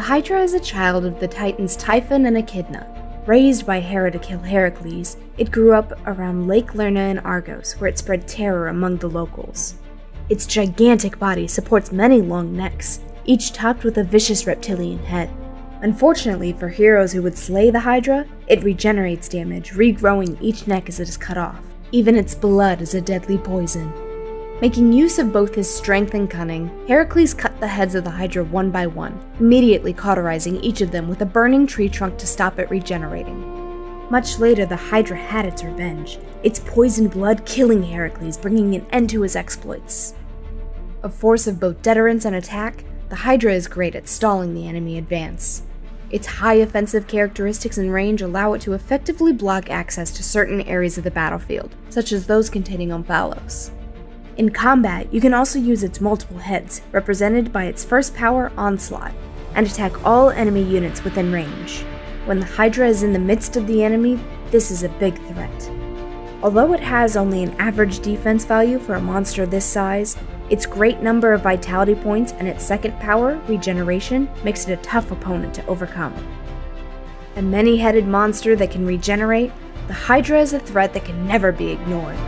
Hydra is a child of the Titans Typhon and Echidna. Raised by Hera to kill Heracles, it grew up around Lake Lerna in Argos, where it spread terror among the locals. Its gigantic body supports many long necks, each topped with a vicious reptilian head. Unfortunately for heroes who would slay the Hydra, it regenerates damage, regrowing each neck as it is cut off. Even its blood is a deadly poison. Making use of both his strength and cunning, Heracles cut the heads of the Hydra one by one, immediately cauterizing each of them with a burning tree trunk to stop it regenerating. Much later, the Hydra had its revenge, its poisoned blood killing Heracles, bringing an end to his exploits. A force of both deterrence and attack, the Hydra is great at stalling the enemy advance. Its high offensive characteristics and range allow it to effectively block access to certain areas of the battlefield, such as those containing Omphalos. In combat, you can also use its multiple heads, represented by its first power, Onslaught, and attack all enemy units within range. When the Hydra is in the midst of the enemy, this is a big threat. Although it has only an average defense value for a monster this size, its great number of vitality points and its second power, regeneration, makes it a tough opponent to overcome. A many headed monster that can regenerate, the Hydra is a threat that can never be ignored.